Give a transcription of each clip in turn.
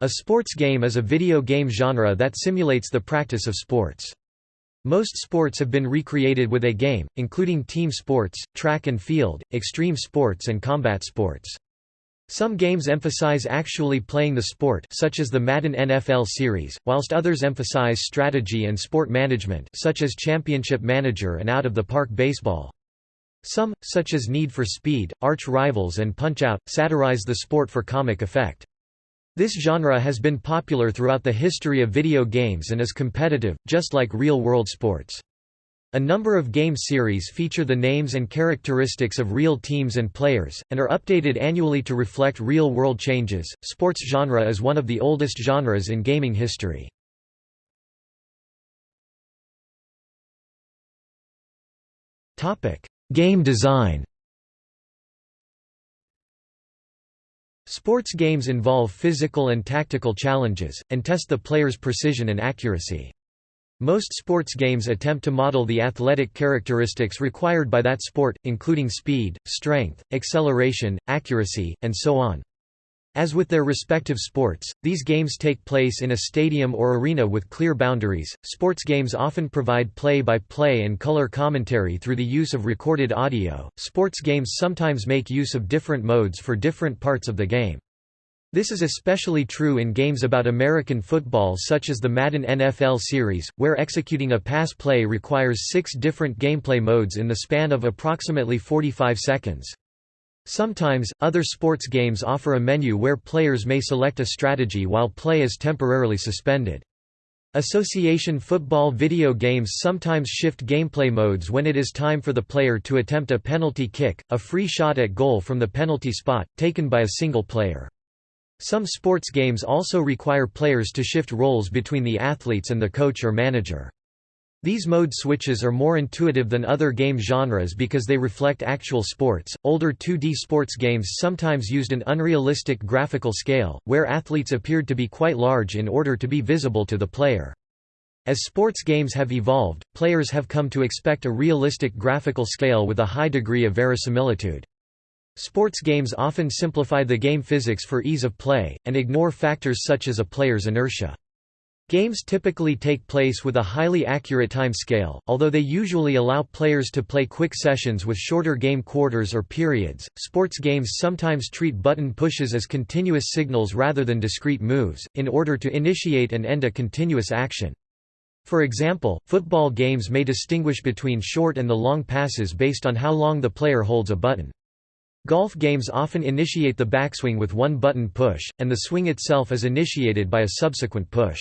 A sports game is a video game genre that simulates the practice of sports. Most sports have been recreated with a game, including team sports, track and field, extreme sports and combat sports. Some games emphasize actually playing the sport such as the Madden NFL series, whilst others emphasize strategy and sport management such as Championship Manager and Out-of-the-Park Baseball. Some, such as Need for Speed, Arch Rivals and Punch-Out!, satirize the sport for comic effect. This genre has been popular throughout the history of video games and is competitive, just like real-world sports. A number of game series feature the names and characteristics of real teams and players, and are updated annually to reflect real-world changes. Sports genre is one of the oldest genres in gaming history. Game design Sports games involve physical and tactical challenges, and test the player's precision and accuracy. Most sports games attempt to model the athletic characteristics required by that sport, including speed, strength, acceleration, accuracy, and so on. As with their respective sports, these games take place in a stadium or arena with clear boundaries. Sports games often provide play by play and color commentary through the use of recorded audio. Sports games sometimes make use of different modes for different parts of the game. This is especially true in games about American football such as the Madden NFL series, where executing a pass play requires six different gameplay modes in the span of approximately 45 seconds. Sometimes, other sports games offer a menu where players may select a strategy while play is temporarily suspended. Association football video games sometimes shift gameplay modes when it is time for the player to attempt a penalty kick, a free shot at goal from the penalty spot, taken by a single player. Some sports games also require players to shift roles between the athletes and the coach or manager. These mode switches are more intuitive than other game genres because they reflect actual sports. Older 2D sports games sometimes used an unrealistic graphical scale, where athletes appeared to be quite large in order to be visible to the player. As sports games have evolved, players have come to expect a realistic graphical scale with a high degree of verisimilitude. Sports games often simplify the game physics for ease of play, and ignore factors such as a player's inertia. Games typically take place with a highly accurate time scale, although they usually allow players to play quick sessions with shorter game quarters or periods. Sports games sometimes treat button pushes as continuous signals rather than discrete moves, in order to initiate and end a continuous action. For example, football games may distinguish between short and the long passes based on how long the player holds a button. Golf games often initiate the backswing with one button push, and the swing itself is initiated by a subsequent push.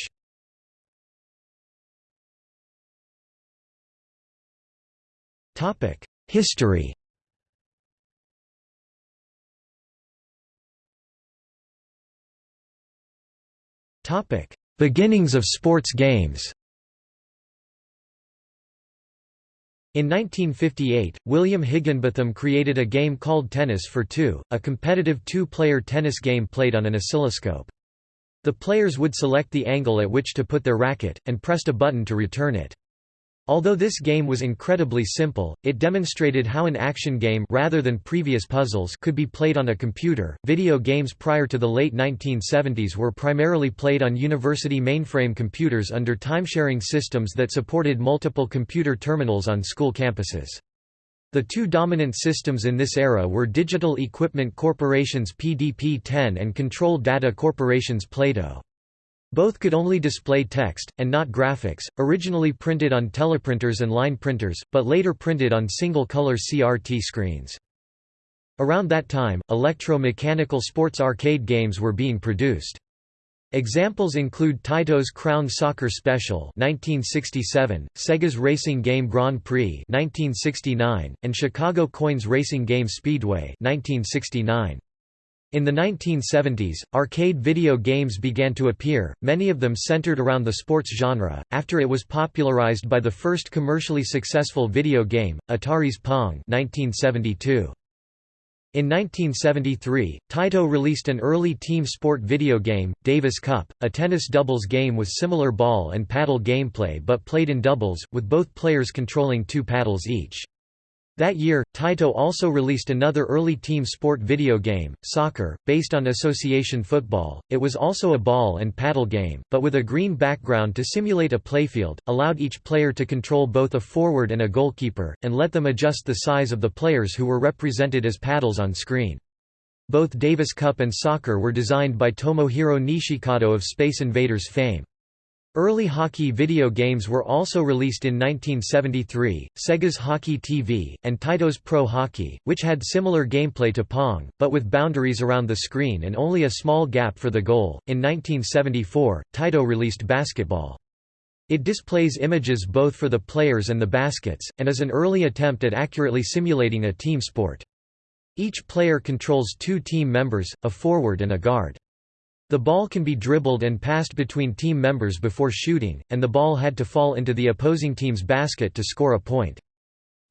Topic: History. Topic: Beginnings of sports games. In 1958, William Higginbotham created a game called Tennis for Two, a competitive two-player tennis game played on an oscilloscope. The players would select the angle at which to put their racket, and pressed a button to return it. Although this game was incredibly simple, it demonstrated how an action game rather than previous puzzles could be played on a computer. Video games prior to the late 1970s were primarily played on university mainframe computers under timesharing systems that supported multiple computer terminals on school campuses. The two dominant systems in this era were Digital Equipment Corporation's PDP-10 and Control Data Corporation's Plato. Both could only display text, and not graphics, originally printed on teleprinters and line printers, but later printed on single-color CRT screens. Around that time, electro-mechanical sports arcade games were being produced. Examples include Taito's Crown Soccer Special 1967, Sega's racing game Grand Prix 1969, and Chicago Coin's racing game Speedway 1969. In the 1970s, arcade video games began to appear, many of them centered around the sports genre, after it was popularized by the first commercially successful video game, Atari's Pong 1972. In 1973, Taito released an early team sport video game, Davis Cup, a tennis doubles game with similar ball and paddle gameplay but played in doubles, with both players controlling two paddles each. That year, Taito also released another early team sport video game, Soccer, based on association football. It was also a ball and paddle game, but with a green background to simulate a playfield, allowed each player to control both a forward and a goalkeeper, and let them adjust the size of the players who were represented as paddles on screen. Both Davis Cup and Soccer were designed by Tomohiro Nishikado of Space Invaders fame. Early hockey video games were also released in 1973, Sega's Hockey TV, and Taito's Pro Hockey, which had similar gameplay to Pong, but with boundaries around the screen and only a small gap for the goal. In 1974, Taito released Basketball. It displays images both for the players and the baskets, and is an early attempt at accurately simulating a team sport. Each player controls two team members, a forward and a guard. The ball can be dribbled and passed between team members before shooting, and the ball had to fall into the opposing team's basket to score a point.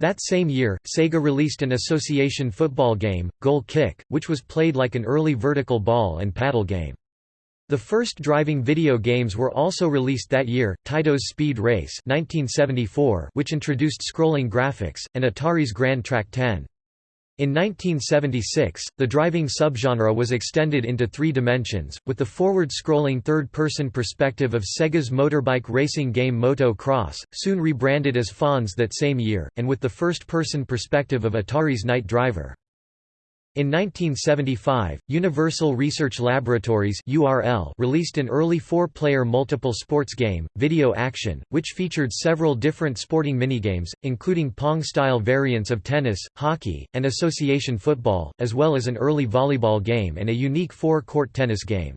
That same year, Sega released an association football game, Goal Kick, which was played like an early vertical ball and paddle game. The first driving video games were also released that year, Taito's Speed Race 1974, which introduced scrolling graphics, and Atari's Grand Track 10. In 1976, the driving subgenre was extended into three dimensions, with the forward-scrolling third-person perspective of Sega's motorbike racing game Moto Cross, soon rebranded as Fonz that same year, and with the first-person perspective of Atari's Night Driver. In 1975, Universal Research Laboratories URL released an early four-player multiple sports game, Video Action, which featured several different sporting minigames, including Pong-style variants of tennis, hockey, and association football, as well as an early volleyball game and a unique four-court tennis game.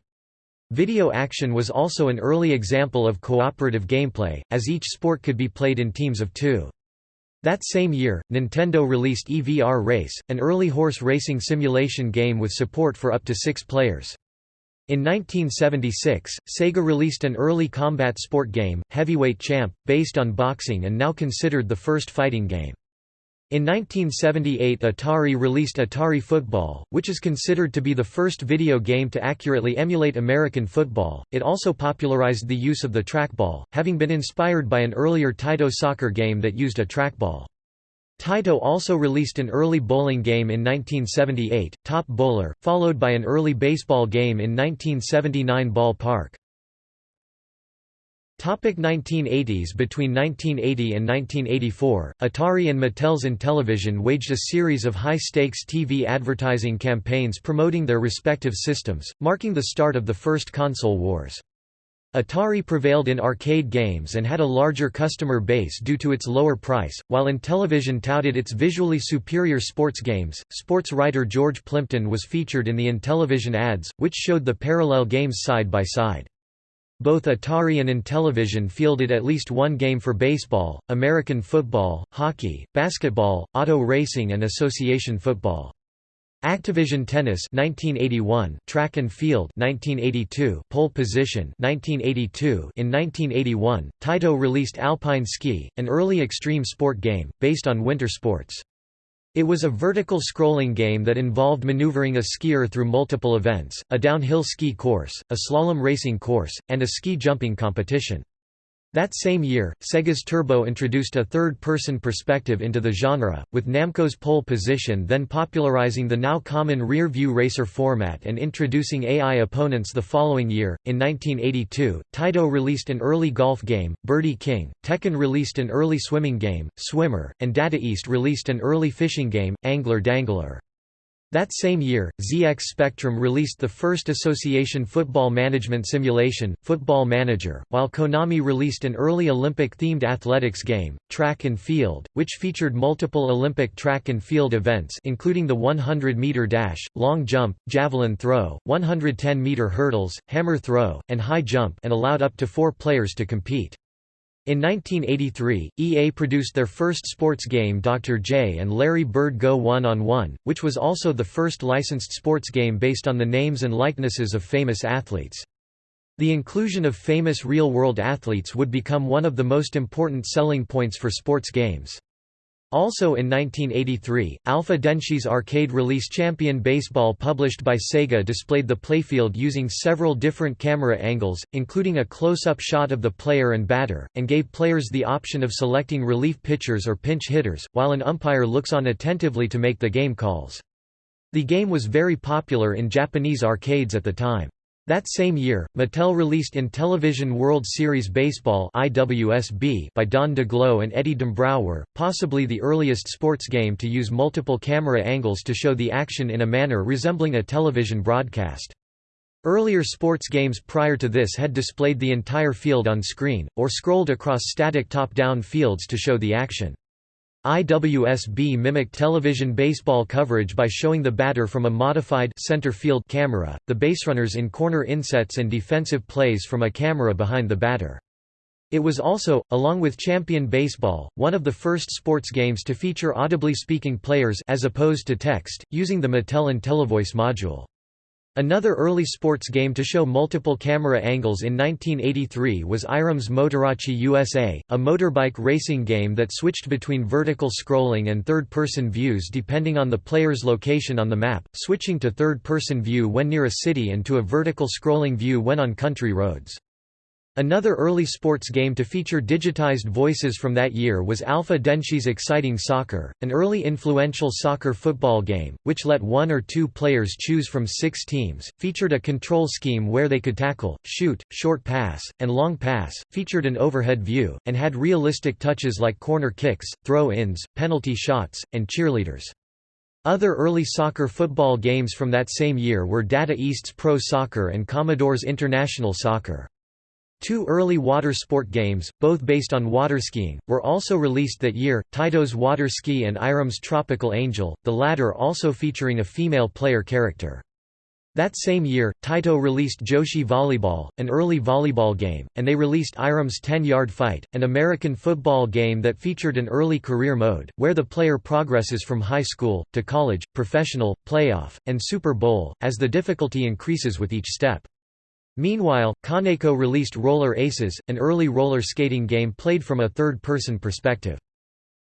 Video Action was also an early example of cooperative gameplay, as each sport could be played in teams of two. That same year, Nintendo released EVR Race, an early horse racing simulation game with support for up to six players. In 1976, Sega released an early combat sport game, Heavyweight Champ, based on boxing and now considered the first fighting game. In 1978 Atari released Atari Football, which is considered to be the first video game to accurately emulate American football. It also popularized the use of the trackball, having been inspired by an earlier Taito soccer game that used a trackball. Taito also released an early bowling game in 1978, Top Bowler, followed by an early baseball game in 1979 Ball Park. Topic 1980s Between 1980 and 1984, Atari and Mattel's Intellivision waged a series of high-stakes TV advertising campaigns promoting their respective systems, marking the start of the first console wars. Atari prevailed in arcade games and had a larger customer base due to its lower price, while Intellivision touted its visually superior sports games. Sports writer George Plimpton was featured in the Intellivision ads, which showed the parallel games side by side. Both Atari and Intellivision fielded at least one game for baseball, American football, hockey, basketball, auto racing and association football. Activision Tennis 1981, Track and Field 1982, Pole Position 1982. In 1981, Taito released Alpine Ski, an early extreme sport game based on winter sports. It was a vertical scrolling game that involved maneuvering a skier through multiple events, a downhill ski course, a slalom racing course, and a ski jumping competition. That same year, Sega's Turbo introduced a third-person perspective into the genre, with Namco's pole position then popularizing the now common rear-view racer format and introducing AI opponents the following year. In 1982, Taito released an early golf game, Birdie King, Tehkan released an early swimming game, Swimmer, and Data East released an early fishing game, Angler Dangler. That same year, ZX Spectrum released the first association football management simulation, Football Manager, while Konami released an early Olympic-themed athletics game, Track and Field, which featured multiple Olympic track and field events including the 100-meter dash, long jump, javelin throw, 110-meter hurdles, hammer throw, and high jump and allowed up to four players to compete. In 1983, EA produced their first sports game Dr. J and Larry Bird Go One-on-One, which was also the first licensed sports game based on the names and likenesses of famous athletes. The inclusion of famous real-world athletes would become one of the most important selling points for sports games. Also in 1983, Alpha Denshi's arcade release Champion Baseball published by Sega displayed the playfield using several different camera angles, including a close-up shot of the player and batter, and gave players the option of selecting relief pitchers or pinch hitters, while an umpire looks on attentively to make the game calls. The game was very popular in Japanese arcades at the time. That same year, Mattel released Intellivision World Series Baseball by Don Daglow and Eddie Dombrower, possibly the earliest sports game to use multiple camera angles to show the action in a manner resembling a television broadcast. Earlier sports games prior to this had displayed the entire field on screen, or scrolled across static top-down fields to show the action. IWSB mimicked television baseball coverage by showing the batter from a modified center field camera, the baserunners in corner insets and defensive plays from a camera behind the batter. It was also, along with Champion Baseball, one of the first sports games to feature audibly speaking players as opposed to text, using the Mattel IntelliVoice module. Another early sports game to show multiple camera angles in 1983 was Irem's Motorace USA, a motorbike racing game that switched between vertical scrolling and third-person views depending on the player's location on the map, switching to third-person view when near a city and to a vertical scrolling view when on country roads. Another early sports game to feature digitized voices from that year was Alpha Denshi's Exciting Soccer, an early influential soccer football game, which let one or two players choose from six teams, featured a control scheme where they could tackle, shoot, short pass, and long pass, featured an overhead view, and had realistic touches like corner kicks, throw-ins, penalty shots, and cheerleaders. Other early soccer football games from that same year were Data East's Pro Soccer and Commodore's International Soccer. Two early water sport games, both based on waterskiing, were also released that year, Taito's Water Ski and Irem's Tropical Angel, the latter also featuring a female player character. That same year, Taito released Joshi Volleyball, an early volleyball game, and they released Irem's 10-Yard Fight, an American football game that featured an early career mode, where the player progresses from high school, to college, professional, playoff, and Super Bowl, as the difficulty increases with each step. Meanwhile, Kaneko released Roller Aces, an early roller skating game played from a third-person perspective.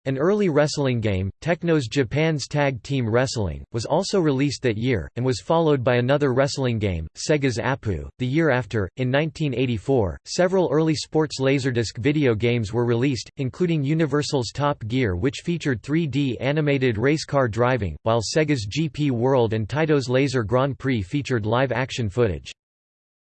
An early wrestling game, Technos Japan's Tag Team Wrestling, was also released that year, and was followed by another wrestling game, Sega's Apu. The year after, in 1984, several early sports Laserdisc video games were released, including Universal's Top Gear which featured 3D animated race car driving, while Sega's GP World and Taito's Laser Grand Prix featured live-action footage.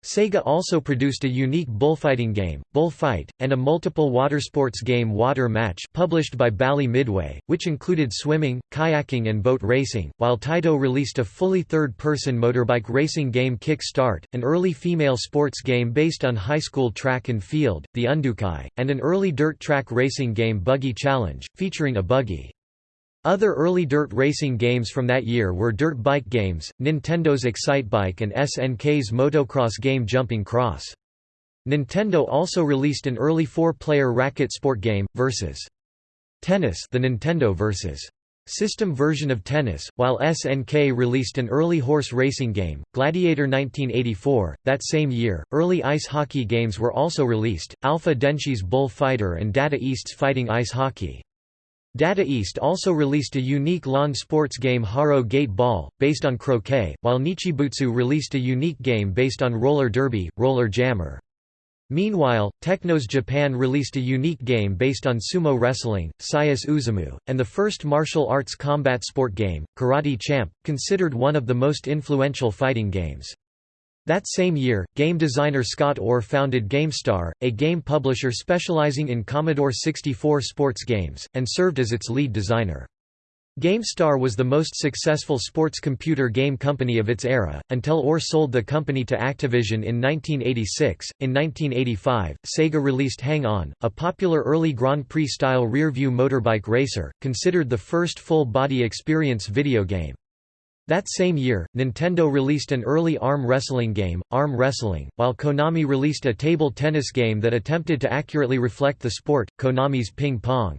Sega also produced a unique bullfighting game, Bullfight, and a multiple watersports game Water Match published by Bally Midway, which included swimming, kayaking and boat racing, while Taito released a fully third-person motorbike racing game Kick Start, an early female sports game based on high school track and field, the Undoukai, and an early dirt track racing game Buggy Challenge, featuring a buggy. Other early dirt racing games from that year were dirt bike games, Nintendo's Excitebike and SNK's motocross game Jumping Cross. Nintendo also released an early four-player racket sport game, Versus. Tennis the Nintendo Versus. System version of tennis, while SNK released an early horse racing game, Gladiator 1984. That same year, early ice hockey games were also released, Alpha Denshi's Bull Fighter and Data East's Fighting Ice Hockey. Data East also released a unique lawn sports game Haro Gate Ball, based on croquet, while Nichibutsu released a unique game based on roller derby, Roller Jammer. Meanwhile, Technos Japan released a unique game based on sumo wrestling, Sayus Uzumu, and the first martial arts combat sport game, Karate Champ, considered one of the most influential fighting games. That same year, game designer Scott Orr founded GameStar, a game publisher specializing in Commodore 64 sports games, and served as its lead designer. GameStar was the most successful sports computer game company of its era, until Orr sold the company to Activision in 1986. In 1985, Sega released Hang On, a popular early Grand Prix style rear-view motorbike racer, considered the first full body experience video game. That same year, Nintendo released an early arm wrestling game, Arm Wrestling, while Konami released a table tennis game that attempted to accurately reflect the sport, Konami's Ping Pong.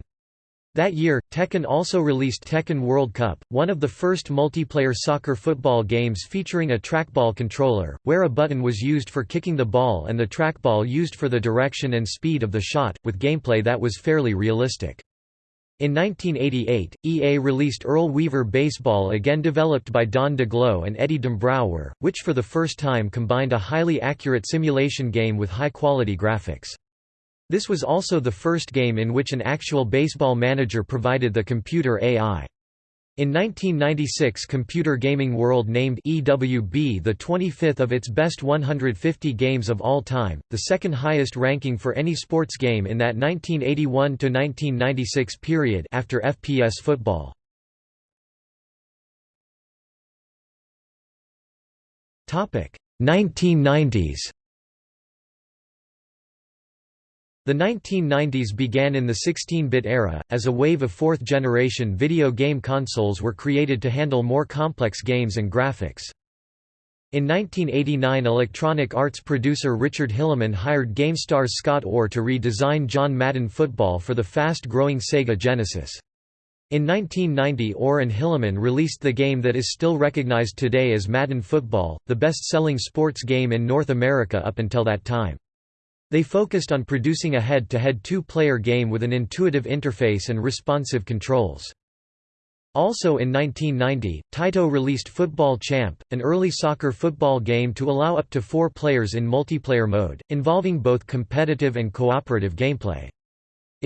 That year, Tehkan also released Tehkan World Cup, one of the first multiplayer soccer football games featuring a trackball controller, where a button was used for kicking the ball and the trackball used for the direction and speed of the shot, with gameplay that was fairly realistic. In 1988, EA released Earl Weaver Baseball again developed by Don Daglow and Eddie Dombrower, which for the first time combined a highly accurate simulation game with high-quality graphics. This was also the first game in which an actual baseball manager provided the computer AI. In 1996 Computer Gaming World named EWB the 25th of its best 150 games of all time, the second highest ranking for any sports game in that 1981–1996 period after FPS football. Topic 1990s The 1990s began in the 16-bit era, as a wave of fourth-generation video game consoles were created to handle more complex games and graphics. In 1989 Electronic Arts producer Richard Hilleman hired GameStar's Scott Orr to redesign John Madden Football for the fast-growing Sega Genesis. In 1990 Orr and Hilleman released the game that is still recognized today as Madden Football, the best-selling sports game in North America up until that time. They focused on producing a head-to-head two-player game with an intuitive interface and responsive controls. Also in 1990, Taito released Football Champ, an early soccer football game to allow up to four players in multiplayer mode, involving both competitive and cooperative gameplay.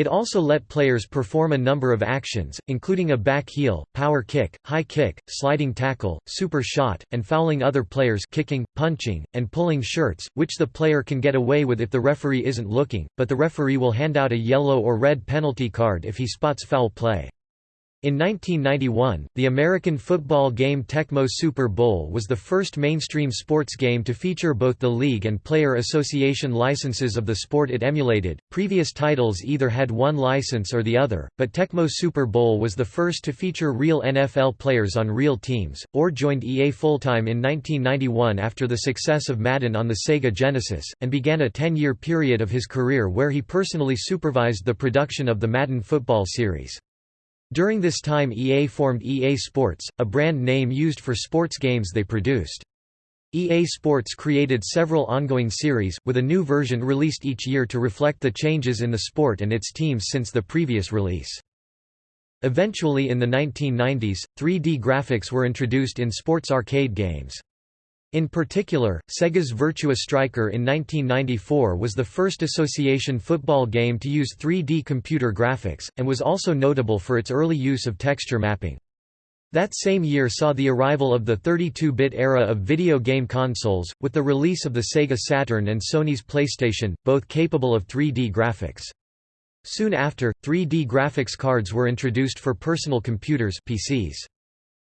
It also let players perform a number of actions, including a back heel, power kick, high kick, sliding tackle, super shot, and fouling other players kicking, punching, and pulling shirts, which the player can get away with if the referee isn't looking, but the referee will hand out a yellow or red penalty card if he spots foul play. In 1991, the American football game Tecmo Super Bowl was the first mainstream sports game to feature both the league and player association licenses of the sport it emulated. Previous titles either had one license Orr the other, but Tecmo Super Bowl was the first to feature real NFL players on real teams. or joined EA full-time in 1991 after the success of Madden on the Sega Genesis, and began a 10-year period of his career where he personally supervised the production of the Madden football series. During this time EA formed EA Sports, a brand name used for sports games they produced. EA Sports created several ongoing series, with a new version released each year to reflect the changes in the sport and its teams since the previous release. Eventually in the 1990s, 3D graphics were introduced in sports arcade games. In particular, Sega's Virtua Striker in 1994 was the first association football game to use 3D computer graphics, and was also notable for its early use of texture mapping. That same year saw the arrival of the 32-bit era of video game consoles, with the release of the Sega Saturn and Sony's PlayStation, both capable of 3D graphics. Soon after, 3D graphics cards were introduced for personal computers PCs.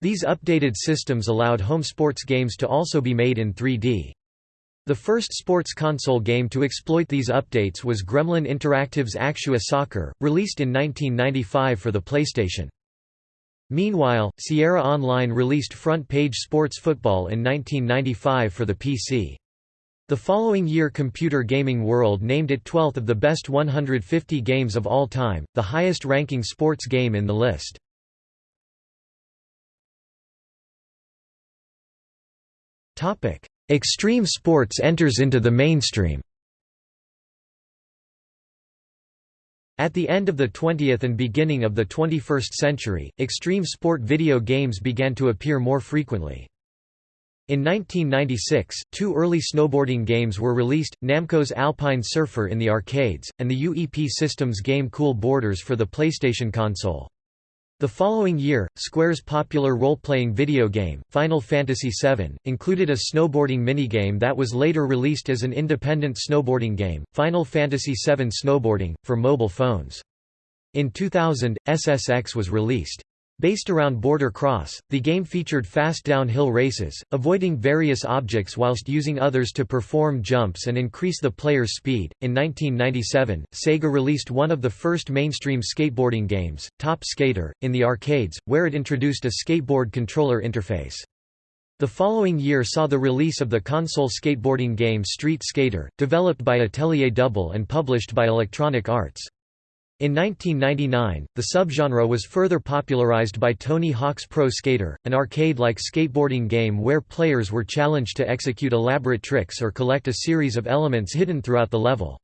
These updated systems allowed home sports games to also be made in 3D. The first sports console game to exploit these updates was Gremlin Interactive's Actua Soccer, released in 1995 for the PlayStation. Meanwhile, Sierra Online released Front Page Sports Football in 1995 for the PC. The following year Computer Gaming World named it 12th of the best 150 games of all time, the highest ranking sports game in the list. Extreme sports enters into the mainstream At the end of the 20th and beginning of the 21st century, extreme sport video games began to appear more frequently. In 1996, two early snowboarding games were released, Namco's Alpine Surfer in the arcades, and the UEP Systems game Cool Borders for the PlayStation console. The following year, Square's popular role-playing video game, Final Fantasy VII, included a snowboarding minigame that was later released as an independent snowboarding game, Final Fantasy VII Snowboarding, for mobile phones. In 2000, SSX was released. Based around Border Cross, the game featured fast downhill races, avoiding various objects whilst using others to perform jumps and increase the player's speed. In 1997, Sega released one of the first mainstream skateboarding games, Top Skater, in the arcades, where it introduced a skateboard controller interface. The following year saw the release of the console skateboarding game Street Skater, developed by Atelier Double and published by Electronic Arts. In 1999, the subgenre was further popularized by Tony Hawk's Pro Skater, an arcade-like skateboarding game where players were challenged to execute elaborate tricks or collect a series of elements hidden throughout the level.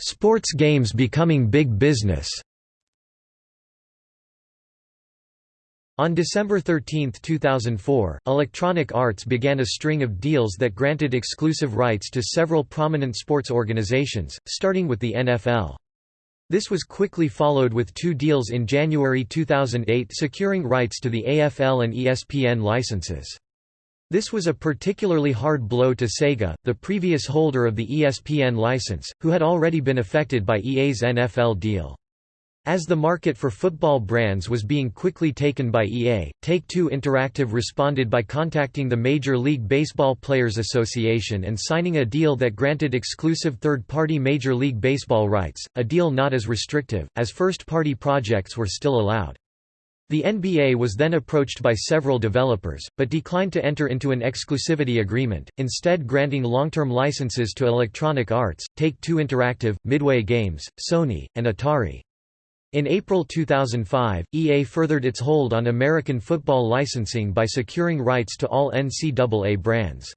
Sports games becoming big business On December 13, 2004, Electronic Arts began a string of deals that granted exclusive rights to several prominent sports organizations, starting with the NFL. This was quickly followed with two deals in January 2008 securing rights to the AFL and ESPN licenses. This was a particularly hard blow to Sega, the previous holder of the ESPN license, who had already been affected by EA's NFL deal. As the market for football brands was being quickly taken by EA, Take-Two Interactive responded by contacting the Major League Baseball Players Association and signing a deal that granted exclusive third-party Major League Baseball rights, a deal not as restrictive, as first-party projects were still allowed. The NBA was then approached by several developers, but declined to enter into an exclusivity agreement, instead granting long-term licenses to Electronic Arts, Take-Two Interactive, Midway Games, Sony, and Atari. In April 2005, EA furthered its hold on American football licensing by securing rights to all NCAA brands.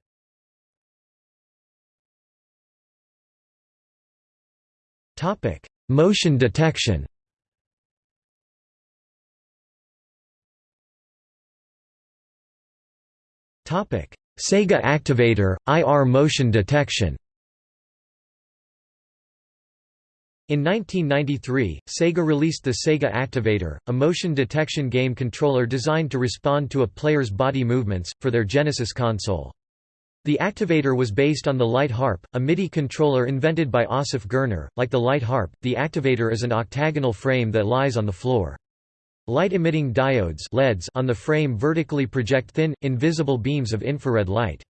Topic: Motion detection Topic: Sega Activator, IR motion detection In 1993, Sega released the Sega Activator, a motion detection game controller designed to respond to a player's body movements, for their Genesis console. The Activator was based on the Light Harp, a MIDI controller invented by Assaf Gurner. Like the Light Harp, the Activator is an octagonal frame that lies on the floor. Light-emitting diodes LEDs on the frame vertically project thin, invisible beams of infrared light.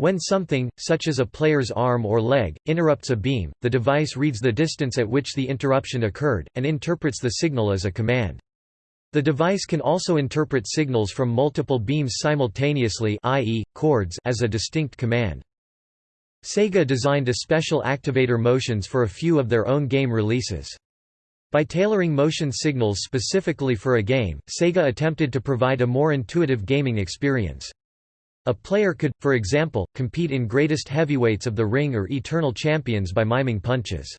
When something, such as a player's arm or leg, interrupts a beam, the device reads the distance at which the interruption occurred, and interprets the signal as a command. The device can also interpret signals from multiple beams simultaneously i.e., chords as a distinct command. Sega designed a special activator motions for a few of their own game releases. By tailoring motion signals specifically for a game, Sega attempted to provide a more intuitive gaming experience. A player could, for example, compete in greatest heavyweights of the ring or eternal champions by miming punches.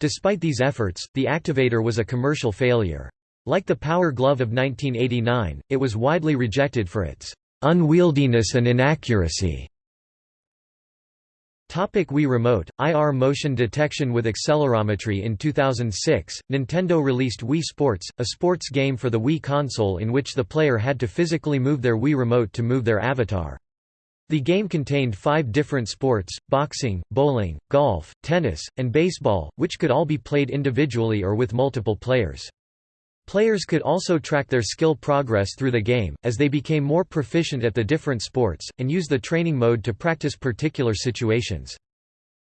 Despite these efforts, the activator was a commercial failure. Like the Power Glove of 1989, it was widely rejected for its unwieldiness and inaccuracy. Topic Wii Remote, IR motion detection with accelerometry In 2006, Nintendo released Wii Sports, a sports game for the Wii console in which the player had to physically move their Wii Remote to move their avatar. The game contained five different sports, boxing, bowling, golf, tennis, and baseball, which could all be played individually or with multiple players. Players could also track their skill progress through the game, as they became more proficient at the different sports, and use the training mode to practice particular situations.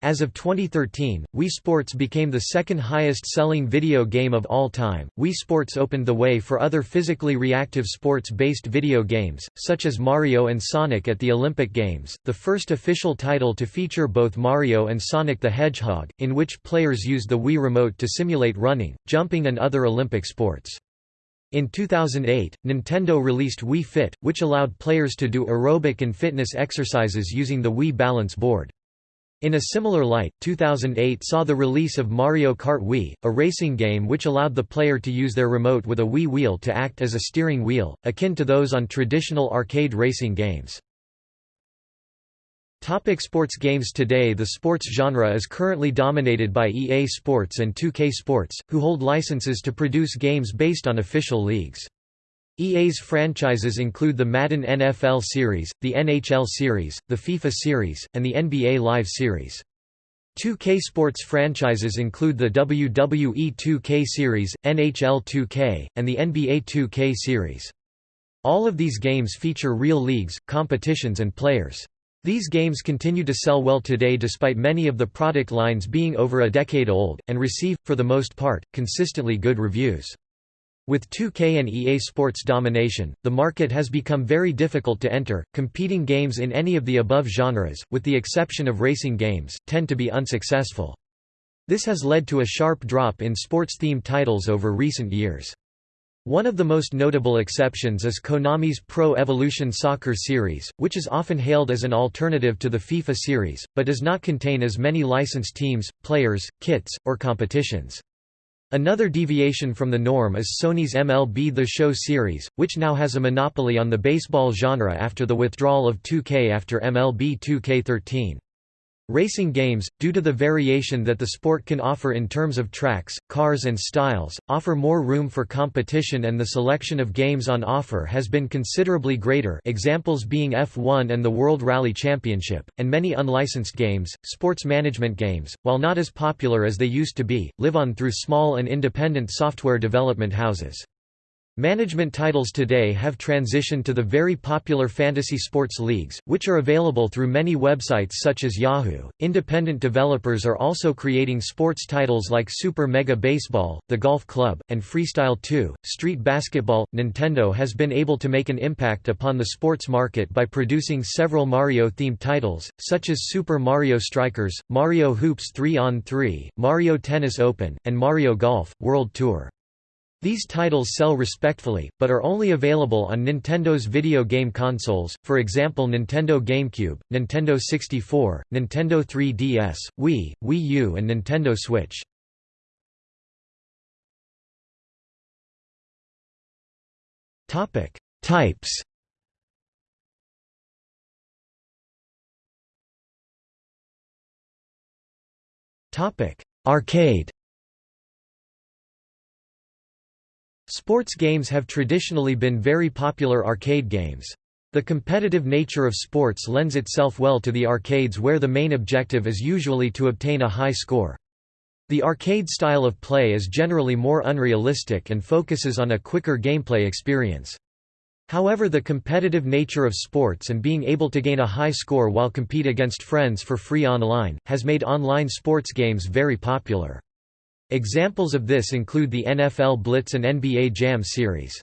As of 2013, Wii Sports became the second highest selling video game of all time. Wii Sports opened the way for other physically reactive sports based video games, such as Mario and Sonic at the Olympic Games, the first official title to feature both Mario and Sonic the Hedgehog, in which players used the Wii Remote to simulate running, jumping, and other Olympic sports. In 2008, Nintendo released Wii Fit, which allowed players to do aerobic and fitness exercises using the Wii Balance Board. In a similar light, 2008 saw the release of Mario Kart Wii, a racing game which allowed the player to use their remote with a Wii wheel to act as a steering wheel, akin to those on traditional arcade racing games. Topic sports games Today the sports genre is currently dominated by EA Sports and 2K Sports, who hold licenses to produce games based on official leagues. EA's franchises include the Madden NFL Series, the NHL Series, the FIFA Series, and the NBA Live Series. 2K Sports franchises include the WWE 2K Series, NHL 2K, and the NBA 2K Series. All of these games feature real leagues, competitions and players. These games continue to sell well today despite many of the product lines being over a decade old, and receive, for the most part, consistently good reviews. With 2K and EA Sports domination, the market has become very difficult to enter. Competing games in any of the above genres, with the exception of racing games, tend to be unsuccessful. This has led to a sharp drop in sports-themed titles over recent years. One of the most notable exceptions is Konami's Pro Evolution Soccer series, which is often hailed as an alternative to the FIFA series, but does not contain as many licensed teams, players, kits, or competitions. Another deviation from the norm is Sony's MLB The Show series, which now has a monopoly on the baseball genre after the withdrawal of 2K after MLB 2K13. Racing games, due to the variation that the sport can offer in terms of tracks, cars and styles, offer more room for competition and the selection of games on offer has been considerably greater examples being F1 and the World Rally Championship, and many unlicensed games, sports management games, while not as popular as they used to be, live on through small and independent software development houses. Management titles today have transitioned to the very popular fantasy sports leagues, which are available through many websites such as Yahoo. Independent developers are also creating sports titles like Super Mega Baseball, The Golf Club, and Freestyle 2. Street Basketball Nintendo has been able to make an impact upon the sports market by producing several Mario themed titles, such as Super Mario Strikers, Mario Hoops 3 on 3, Mario Tennis Open, and Mario Golf World Tour. These titles sell respectfully, but are only available on Nintendo's video game consoles, for example Nintendo GameCube, Nintendo 64, Nintendo 3DS, Wii, Wii U and Nintendo Switch. Types Arcade Sports games have traditionally been very popular arcade games. The competitive nature of sports lends itself well to the arcades where the main objective is usually to obtain a high score. The arcade style of play is generally more unrealistic and focuses on a quicker gameplay experience. However the competitive nature of sports and being able to gain a high score while compete against friends for free online, has made online sports games very popular. Examples of this include the NFL Blitz and NBA Jam series.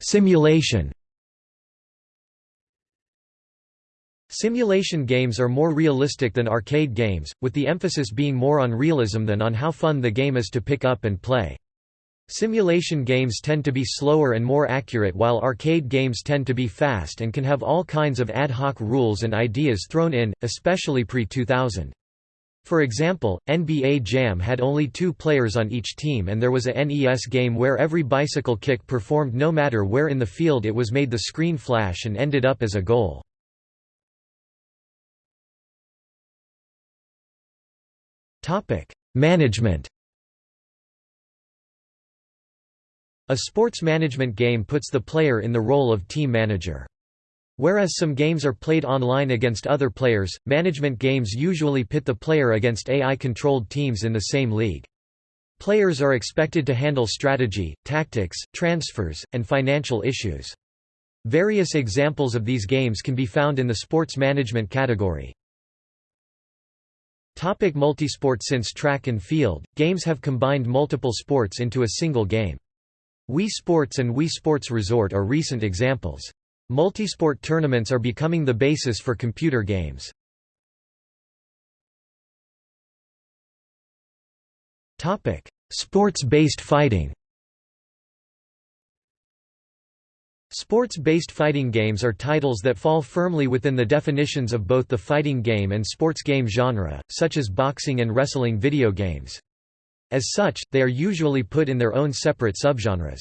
Simulation Simulation games are more realistic than arcade games, with the emphasis being more on realism than on how fun the game is to pick up and play. Simulation games tend to be slower and more accurate while arcade games tend to be fast and can have all kinds of ad hoc rules and ideas thrown in, especially pre-2000. For example, NBA Jam had only two players on each team and there was a NES game where every bicycle kick performed no matter where in the field it was made the screen flash and ended up as a goal. Management A sports management game puts the player in the role of team manager. Whereas some games are played online against other players, management games usually pit the player against AI-controlled teams in the same league. Players are expected to handle strategy, tactics, transfers, and financial issues. Various examples of these games can be found in the sports management category. Topic multisport Since track and field, games have combined multiple sports into a single game. Wii Sports and Wii Sports Resort are recent examples. Multisport tournaments are becoming the basis for computer games. Sports-based fighting Sports-based fighting games are titles that fall firmly within the definitions of both the fighting game and sports game genre, such as boxing and wrestling video games. As such, they are usually put in their own separate subgenres.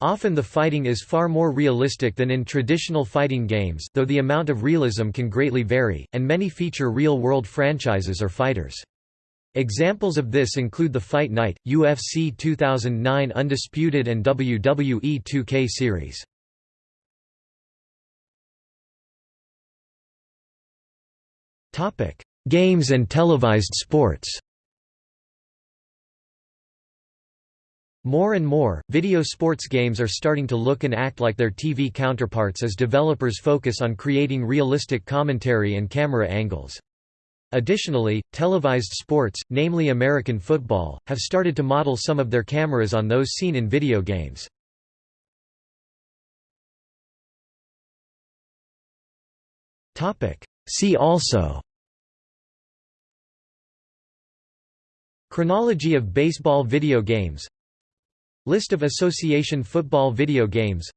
Often the fighting is far more realistic than in traditional fighting games though the amount of realism can greatly vary, and many feature real-world franchises or fighters. Examples of this include the Fight Night, UFC 2009 Undisputed and WWE 2K series. Games and televised sports More and more, video sports games are starting to look and act like their TV counterparts as developers focus on creating realistic commentary and camera angles. Additionally, televised sports, namely American football, have started to model some of their cameras on those seen in video games. See also Chronology of baseball video games List of association football video games.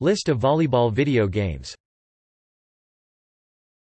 List of volleyball video games